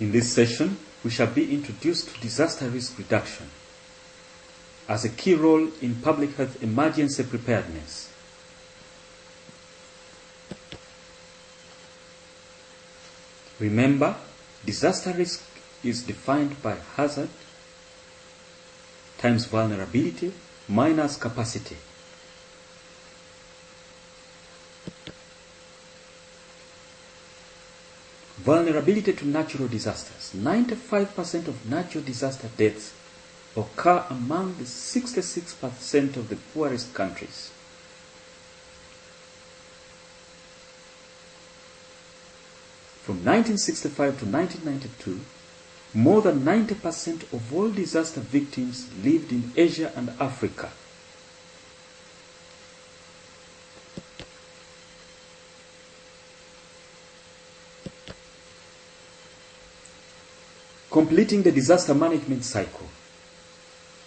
In this session, we shall be introduced to disaster risk reduction as a key role in public health emergency preparedness. Remember, disaster risk is defined by hazard times vulnerability minus capacity. Vulnerability to natural disasters. 95% of natural disaster deaths occur among the 66% of the poorest countries. From 1965 to 1992, more than 90% of all disaster victims lived in Asia and Africa. Completing the disaster management cycle.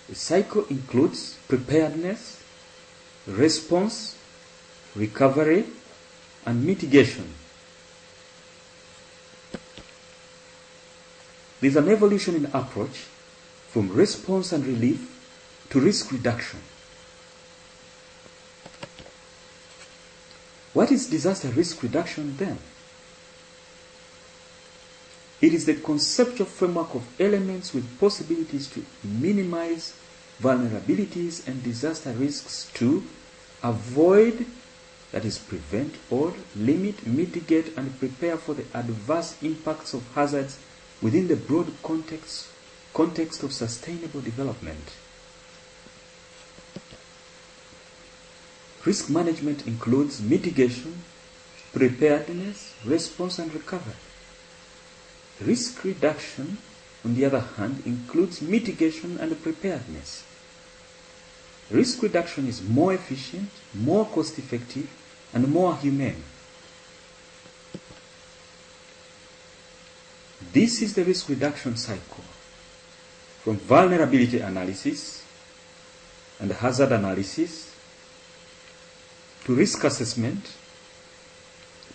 The cycle includes preparedness, response, recovery, and mitigation. There is an evolution in approach from response and relief to risk reduction. What is disaster risk reduction then? It is the conceptual framework of elements with possibilities to minimize vulnerabilities and disaster risks to avoid, that is, prevent or limit, mitigate, and prepare for the adverse impacts of hazards within the broad context, context of sustainable development. Risk management includes mitigation, preparedness, response, and recovery. Risk reduction, on the other hand, includes mitigation and preparedness. Risk reduction is more efficient, more cost effective, and more humane. This is the risk reduction cycle from vulnerability analysis and hazard analysis to risk assessment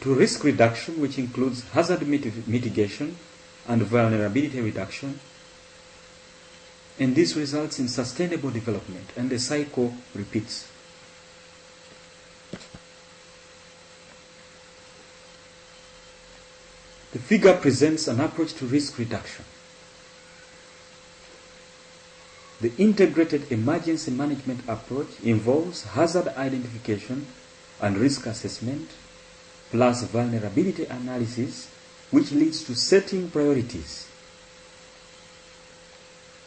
to risk reduction, which includes hazard mitigation and vulnerability reduction. And this results in sustainable development, and the cycle repeats. The figure presents an approach to risk reduction. The integrated emergency management approach involves hazard identification and risk assessment, plus vulnerability analysis, which leads to setting priorities.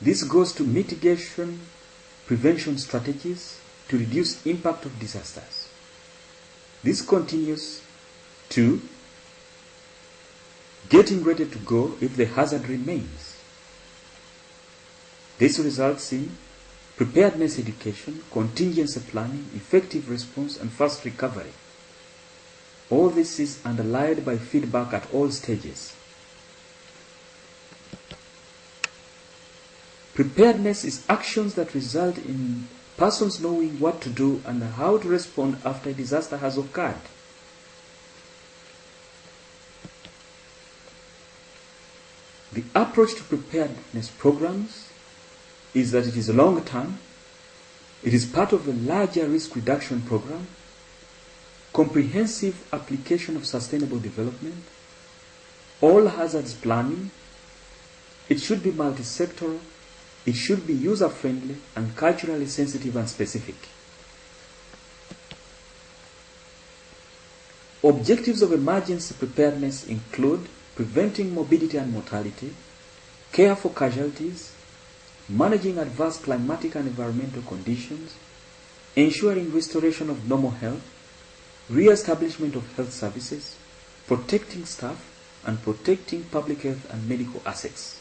This goes to mitigation prevention strategies to reduce impact of disasters. This continues to getting ready to go if the hazard remains. This results in preparedness education, contingency planning, effective response, and fast recovery. All this is underlined by feedback at all stages. Preparedness is actions that result in persons knowing what to do and how to respond after a disaster has occurred. The approach to preparedness programs is that it is long term, it is part of a larger risk reduction program, comprehensive application of sustainable development, all hazards planning, it should be multi-sectoral, it should be user-friendly and culturally sensitive and specific. Objectives of emergency preparedness include preventing morbidity and mortality, care for casualties, managing adverse climatic and environmental conditions, ensuring restoration of normal health, re-establishment of health services, protecting staff, and protecting public health and medical assets.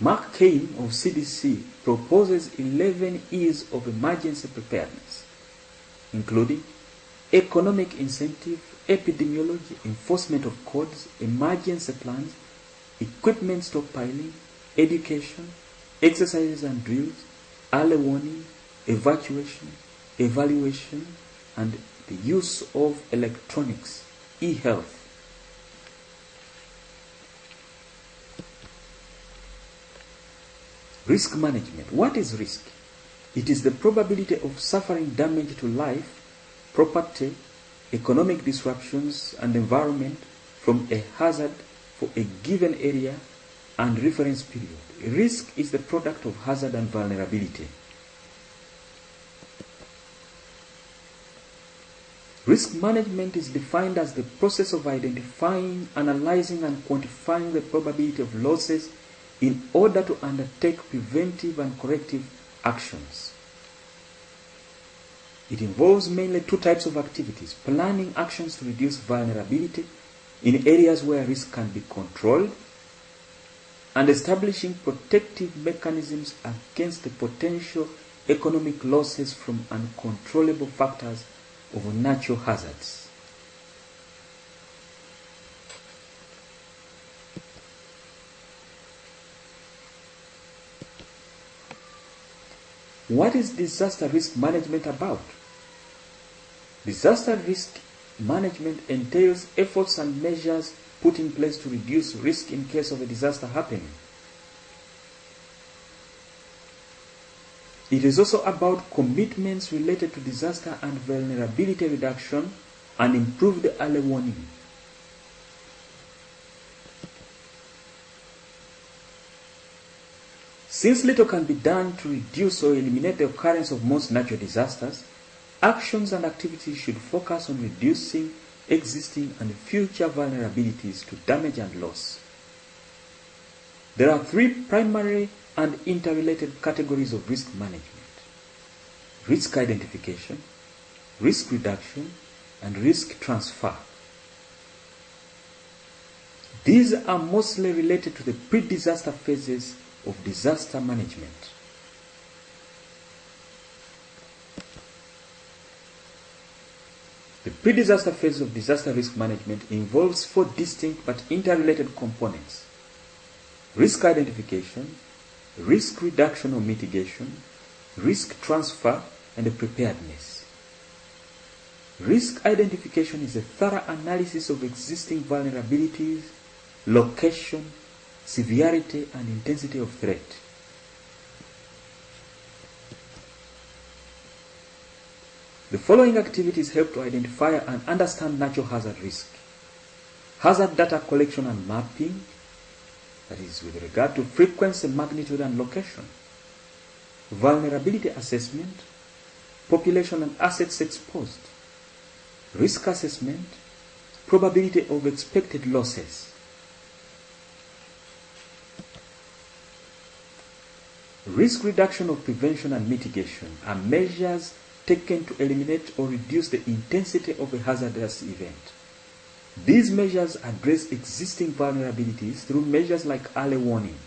Mark Keim of CDC proposes 11 E's of emergency preparedness, including economic incentive, epidemiology, enforcement of codes, emergency plans, equipment stockpiling, education, exercises and drills, early warning, evacuation, evaluation, and the use of electronics e-health. Risk management. What is risk? It is the probability of suffering damage to life, property, economic disruptions, and environment from a hazard for a given area and reference period. Risk is the product of hazard and vulnerability. Risk management is defined as the process of identifying, analyzing, and quantifying the probability of losses in order to undertake preventive and corrective actions. It involves mainly two types of activities planning actions to reduce vulnerability in areas where risk can be controlled, and establishing protective mechanisms against the potential economic losses from uncontrollable factors of natural hazards. What is disaster risk management about? Disaster risk management entails efforts and measures put in place to reduce risk in case of a disaster happening. It is also about commitments related to disaster and vulnerability reduction and improved early warning. Since little can be done to reduce or eliminate the occurrence of most natural disasters, actions and activities should focus on reducing existing and future vulnerabilities to damage and loss. There are three primary and interrelated categories of risk management risk identification, risk reduction, and risk transfer. These are mostly related to the pre disaster phases of disaster management. The pre-disaster phase of disaster risk management involves four distinct but interrelated components. Risk identification, risk reduction or mitigation, risk transfer, and preparedness. Risk identification is a thorough analysis of existing vulnerabilities, location, severity, and intensity of threat. The following activities help to identify and understand natural hazard risk. Hazard data collection and mapping, that is with regard to frequency, magnitude, and location. Vulnerability assessment, population and assets exposed. Risk assessment, probability of expected losses. Risk reduction of prevention and mitigation are measures taken to eliminate or reduce the intensity of a hazardous event. These measures address existing vulnerabilities through measures like early warning.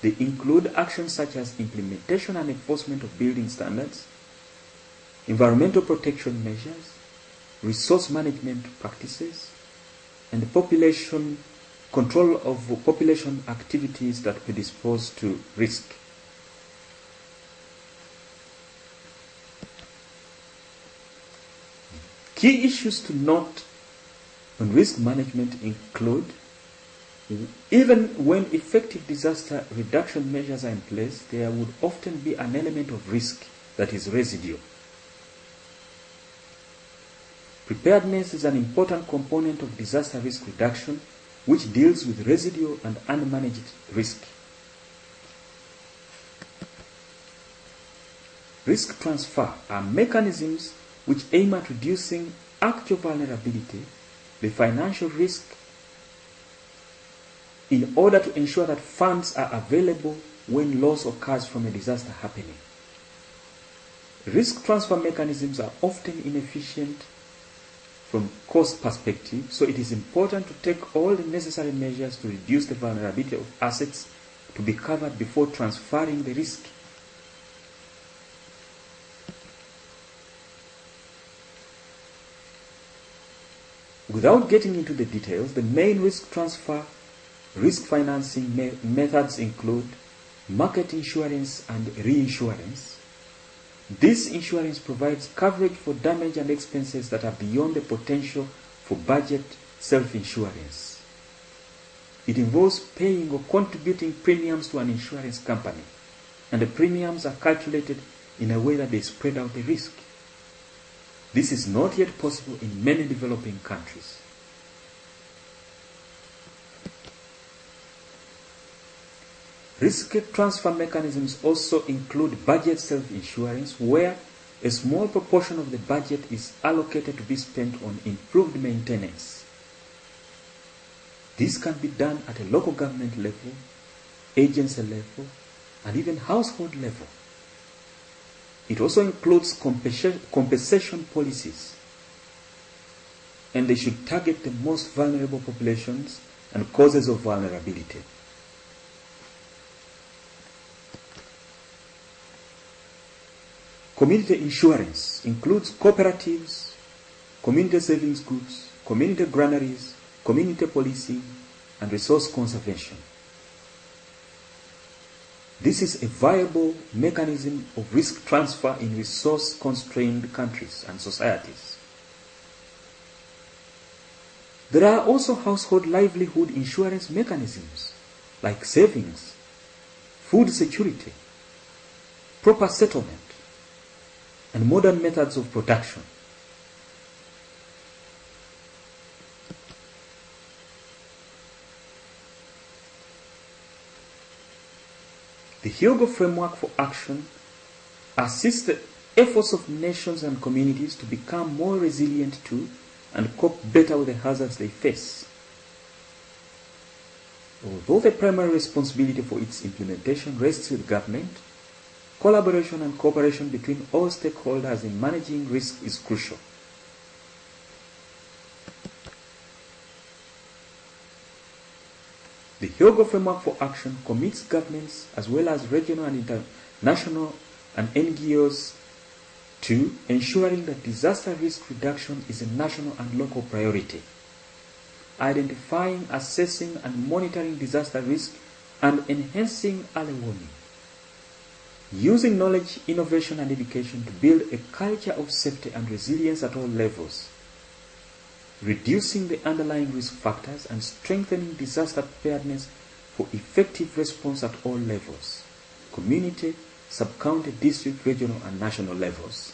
They include actions such as implementation and enforcement of building standards, environmental protection measures, resource management practices, and population control of population activities that predispose to risk. Key issues to note on risk management include even when effective disaster reduction measures are in place, there would often be an element of risk that is residual. Preparedness is an important component of disaster risk reduction which deals with residual and unmanaged risk. Risk transfer are mechanisms which aim at reducing actual vulnerability, the financial risk, in order to ensure that funds are available when loss occurs from a disaster happening. Risk transfer mechanisms are often inefficient from cost perspective, so it is important to take all the necessary measures to reduce the vulnerability of assets to be covered before transferring the risk. Without getting into the details, the main risk transfer risk financing me methods include market insurance and reinsurance. This insurance provides coverage for damage and expenses that are beyond the potential for budget self-insurance. It involves paying or contributing premiums to an insurance company, and the premiums are calculated in a way that they spread out the risk. This is not yet possible in many developing countries. Risk transfer mechanisms also include budget self-insurance where a small proportion of the budget is allocated to be spent on improved maintenance. This can be done at a local government level, agency level, and even household level. It also includes compensation policies, and they should target the most vulnerable populations and causes of vulnerability. Community insurance includes cooperatives, community savings groups, community granaries, community policing, and resource conservation. This is a viable mechanism of risk transfer in resource constrained countries and societies. There are also household livelihood insurance mechanisms like savings, food security, proper settlement, and modern methods of production. The Hyogo Framework for Action assists the efforts of nations and communities to become more resilient to and cope better with the hazards they face. Although the primary responsibility for its implementation rests with government, Collaboration and cooperation between all stakeholders in managing risk is crucial. The Hyogo Framework for Action commits governments as well as regional and international and NGOs to ensuring that disaster risk reduction is a national and local priority, identifying, assessing, and monitoring disaster risk, and enhancing early warning. Using knowledge, innovation, and education to build a culture of safety and resilience at all levels, reducing the underlying risk factors and strengthening disaster preparedness for effective response at all levels, community, sub-county, district, regional, and national levels.